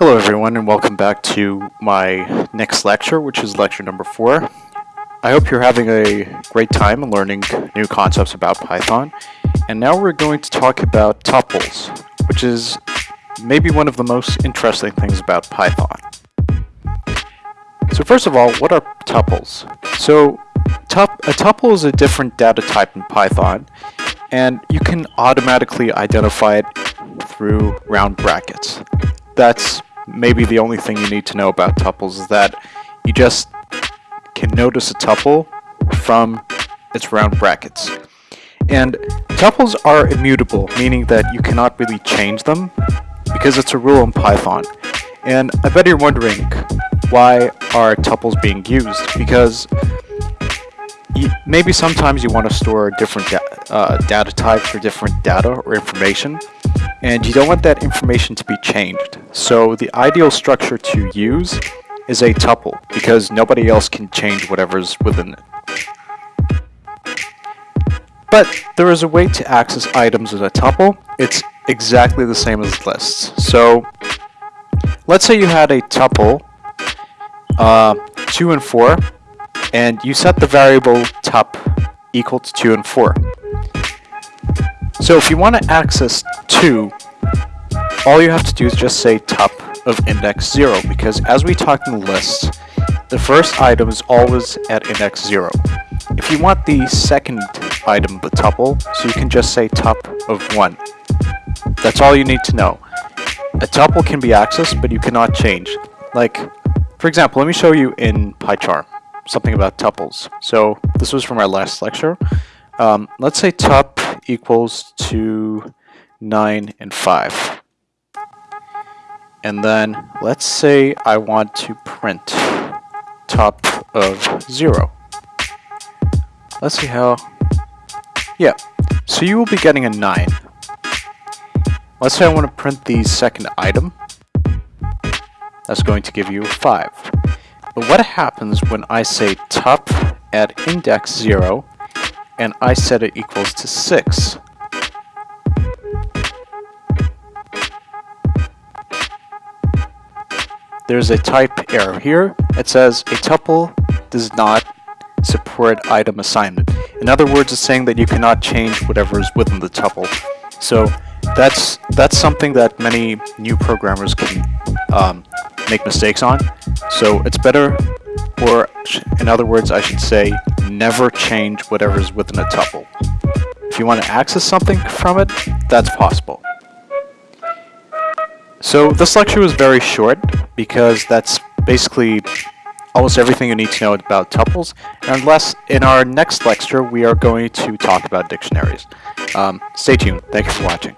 Hello everyone and welcome back to my next lecture, which is lecture number four. I hope you're having a great time learning new concepts about Python. And now we're going to talk about tuples, which is maybe one of the most interesting things about Python. So first of all, what are tuples? So tup a tuple is a different data type in Python, and you can automatically identify it through round brackets. That's maybe the only thing you need to know about tuples is that you just can notice a tuple from its round brackets. And tuples are immutable, meaning that you cannot really change them because it's a rule in Python. And I bet you're wondering, why are tuples being used? Because maybe sometimes you want to store different da uh, data types or different data or information, and you don't want that information to be changed. So the ideal structure to use is a tuple, because nobody else can change whatever's within it. But there is a way to access items in a tuple. It's exactly the same as lists. So let's say you had a tuple, uh, 2 and 4, and you set the variable tup equal to 2 and 4. So if you want to access 2, all you have to do is just say tup of index 0, because as we talked in the list, the first item is always at index 0. If you want the second item the tuple, so you can just say tup of 1. That's all you need to know. A tuple can be accessed, but you cannot change. Like, for example, let me show you in PyCharm something about tuples. So this was from our last lecture. Um, let's say tup equals to 9 and 5. And then let's say I want to print top of 0. Let's see how... Yeah, so you will be getting a 9. Let's say I want to print the second item. That's going to give you a 5. But what happens when I say top at index 0 and I set it equals to 6? There's a type error here. It says a tuple does not support item assignment. In other words, it's saying that you cannot change whatever is within the tuple. So that's that's something that many new programmers can um, make mistakes on. So it's better, or in other words, I should say, never change whatever's within a tuple. If you want to access something from it, that's possible. So this lecture was very short because that's basically almost everything you need to know about tuples. Unless in our next lecture we are going to talk about dictionaries. Um, stay tuned. Thank you for watching.